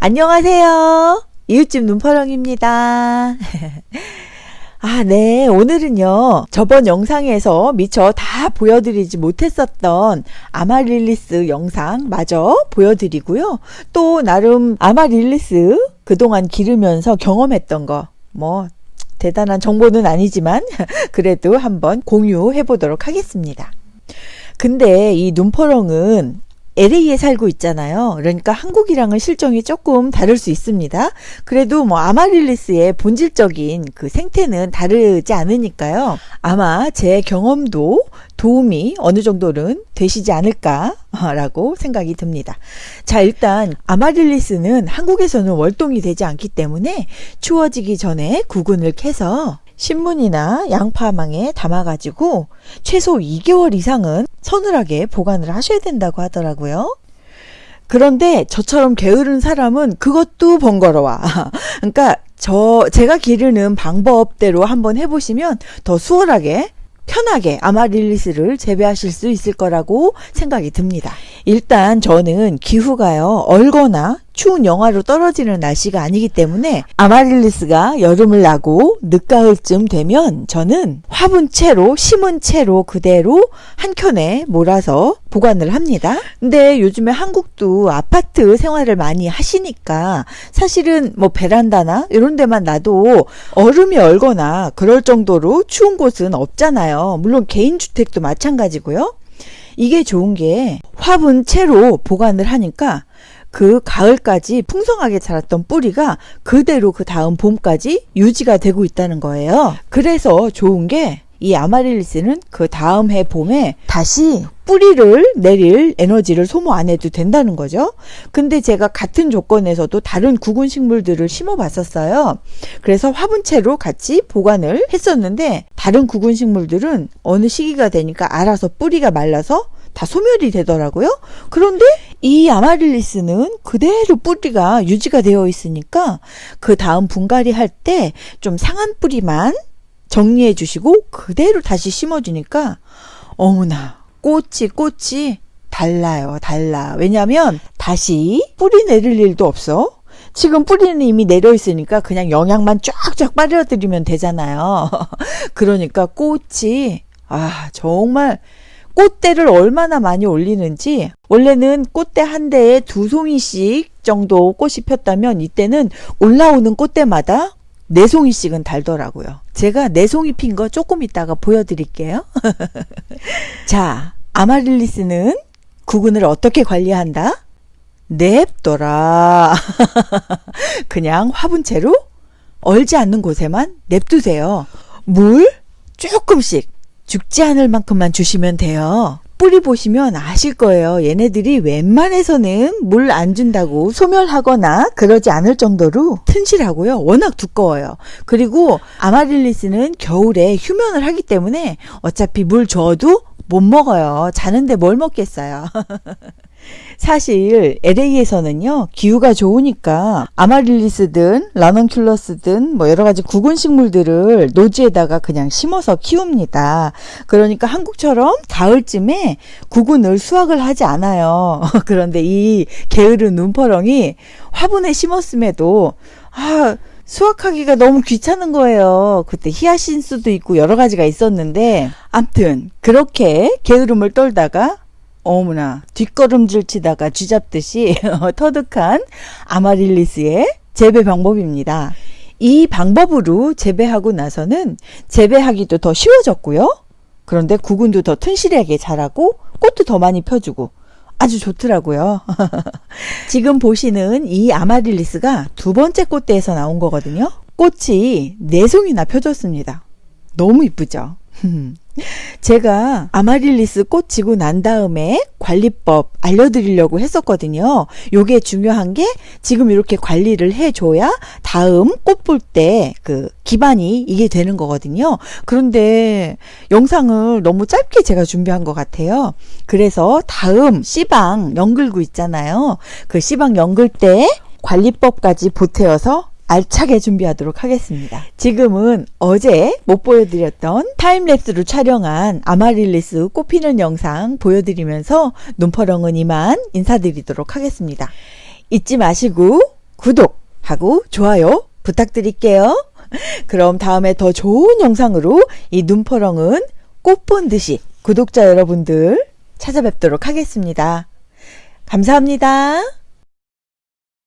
안녕하세요. 이웃집 눈파렁입니다. 아, 네. 오늘은요, 저번 영상에서 미처 다 보여드리지 못했었던 아마릴리스 영상 마저 보여드리고요. 또, 나름 아마릴리스 그동안 기르면서 경험했던 거, 뭐, 대단한 정보는 아니지만, 그래도 한번 공유해 보도록 하겠습니다. 근데 이 눈퍼렁은 LA에 살고 있잖아요. 그러니까 한국이랑은 실정이 조금 다를 수 있습니다. 그래도 뭐 아마릴리스의 본질적인 그 생태는 다르지 않으니까요. 아마 제 경험도 도움이 어느 정도는 되시지 않을까라고 생각이 듭니다. 자, 일단 아마릴리스는 한국에서는 월동이 되지 않기 때문에 추워지기 전에 구근을 캐서 신문이나 양파망에 담아가지고 최소 2개월 이상은 서늘하게 보관을 하셔야 된다고 하더라고요. 그런데 저처럼 게으른 사람은 그것도 번거로워. 그러니까 저 제가 기르는 방법대로 한번 해보시면 더 수월하게 편하게 아마릴리스를 재배하실 수 있을 거라고 생각이 듭니다. 일단 저는 기후가요 얼거나 추운 영하로 떨어지는 날씨가 아니기 때문에 아마릴리스가 여름을 나고 늦가을쯤 되면 저는 화분 채로 심은 채로 그대로 한 켠에 몰아서 보관을 합니다. 근데 요즘에 한국도 아파트 생활을 많이 하시니까 사실은 뭐 베란다나 이런 데만 놔도 얼음이 얼거나 그럴 정도로 추운 곳은 없잖아요. 물론 개인주택도 마찬가지고요. 이게 좋은 게 화분 채로 보관을 하니까 그 가을까지 풍성하게 자랐던 뿌리가 그대로 그 다음 봄까지 유지가 되고 있다는 거예요. 그래서 좋은 게 이 아마릴리스는 그 다음 해 봄에 다시 뿌리를 내릴 에너지를 소모 안 해도 된다는 거죠. 근데 제가 같은 조건에서도 다른 구근 식물들을 심어 봤었어요. 그래서 화분채로 같이 보관을 했었는데 다른 구근 식물들은 어느 시기가 되니까 알아서 뿌리가 말라서 다 소멸이 되더라고요. 그런데 이 아마릴리스는 그대로 뿌리가 유지가 되어 있으니까 그 다음 분갈이 할 때 좀 상한 뿌리만 정리해 주시고 그대로 다시 심어 주니까 어머나 꽃이 꽃이 달라요 달라. 왜냐하면 다시 뿌리 내릴 일도 없어. 지금 뿌리는 이미 내려 있으니까 그냥 영양만 쫙쫙 빨아들이면 되잖아요. 그러니까 꽃이 아 정말 꽃대를 얼마나 많이 올리는지 원래는 꽃대 한 대에 두 송이씩 정도 꽃이 폈다면 이때는 올라오는 꽃대마다 네 송이씩은 달더라고요. 제가 네 송이 핀 거 조금 이따가 보여드릴게요. 자, 아마릴리스는 구근을 어떻게 관리한다? 냅둬라. 그냥 화분채로 얼지 않는 곳에만 냅두세요. 물 조금씩 죽지 않을 만큼만 주시면 돼요. 뿌리 보시면 아실 거예요. 얘네들이 웬만해서는 물 안 준다고 소멸하거나 그러지 않을 정도로 튼실하고요. 워낙 두꺼워요. 그리고 아마릴리스는 겨울에 휴면을 하기 때문에 어차피 물 줘도 못 먹어요. 자는데 뭘 먹겠어요. 사실 LA에서는요 기후가 좋으니까 아마릴리스든 라넌큘러스든 뭐 여러 가지 구근 식물들을 노지에다가 그냥 심어서 키웁니다. 그러니까 한국처럼 가을쯤에 구근을 수확을 하지 않아요. 그런데 이 게으른 눈퍼렁이 화분에 심었음에도 아 수확하기가 너무 귀찮은 거예요. 그때 히아신스도 있고 여러 가지가 있었는데 암튼 그렇게 게으름을 떨다가 어머나 뒷걸음질 치다가 쥐잡듯이 터득한 아마릴리스의 재배 방법입니다. 이 방법으로 재배하고 나서는 재배하기도 더 쉬워졌고요. 그런데 구근도 더 튼실하게 자라고 꽃도 더 많이 펴주고 아주 좋더라고요. 지금 보시는 이 아마릴리스가 두 번째 꽃대에서 나온 거거든요. 꽃이 네 송이나 펴졌습니다. 너무 이쁘죠? 제가 아마릴리스 꽃 지고 난 다음에 관리법 알려드리려고 했었거든요. 요게 중요한 게 지금 이렇게 관리를 해줘야 다음 꽃 볼 때 그 기반이 이게 되는 거거든요. 그런데 영상을 너무 짧게 제가 준비한 것 같아요. 그래서 다음 씨방 연글구 있잖아요. 그 씨방 연글 때 관리법까지 보태어서 알차게 준비하도록 하겠습니다. 지금은 어제 못 보여드렸던 타임랩스로 촬영한 아마릴리스 꽃피는 영상 보여드리면서 눈퍼렁은 이만 인사드리도록 하겠습니다. 잊지 마시고 구독하고 좋아요 부탁드릴게요. 그럼 다음에 더 좋은 영상으로 이 눈퍼렁은 꽃 본 듯이 구독자 여러분들 찾아뵙도록 하겠습니다. 감사합니다.